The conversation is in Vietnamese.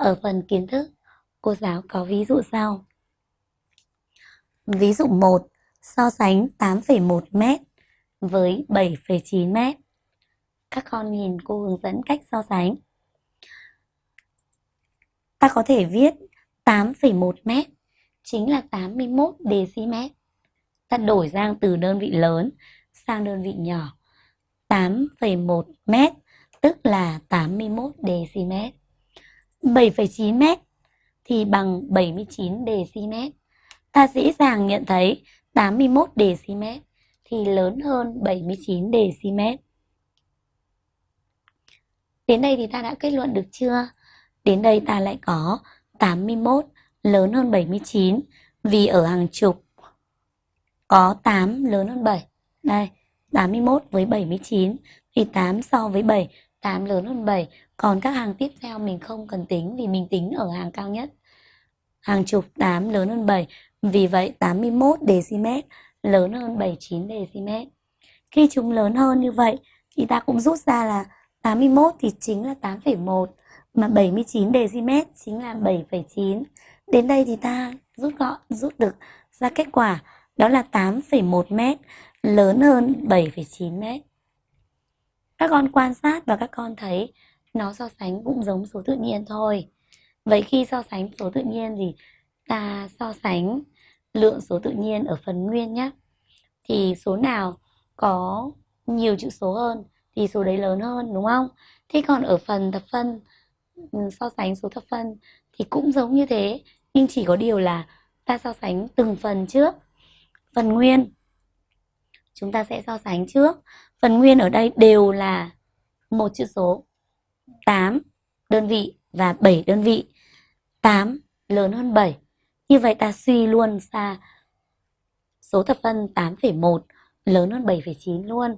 Ở phần kiến thức, cô giáo có ví dụ sau. Ví dụ 1, so sánh 8,1 m với 7,9 m. Các con nhìn cô hướng dẫn cách so sánh. Ta có thể viết 8,1 m chính là 81 dm. Ta đổi sang từ đơn vị lớn sang đơn vị nhỏ. 8,1 m tức là 81 dm. 7,9 m thì bằng 79 dm. Ta dễ dàng nhận thấy 81 dm thì lớn hơn 79 dm. Đến đây thì ta đã kết luận được chưa? Đến đây ta lại có 81 lớn hơn 79 vì ở hàng chục có 8 lớn hơn 7. Đây, 81 với 79 thì 8 so với 7, 8 lớn hơn 7. Còn các hàng tiếp theo mình không cần tính vì mình tính ở hàng cao nhất. Hàng chục 8 lớn hơn 7, vì vậy 81 dm lớn hơn 79 dm. Khi chúng lớn hơn như vậy thì ta cũng rút ra là 81 thì chính là 8,1 mà 79 dm chính là 7,9. Đến đây thì ta rút gọn rút được ra kết quả đó là 8,1 m lớn hơn 7,9 m. Các con quan sát và các con thấy nó so sánh cũng giống số tự nhiên thôi. Vậy khi so sánh số tự nhiên thì ta so sánh lượng số tự nhiên ở phần nguyên nhé. Thì số nào có nhiều chữ số hơn thì số đấy lớn hơn, đúng không? Thế còn ở phần thập phân ừ, so sánh số thập phân thì cũng giống như thế, nhưng chỉ có điều là ta so sánh từng phần trước. Phần nguyên chúng ta sẽ so sánh trước. Phần nguyên ở đây đều là một chữ số 8 đơn vị và 7 đơn vị. 8 lớn hơn 7. Như vậy ta suy luôn ra số thập phân 8,1 lớn hơn 7,9 luôn.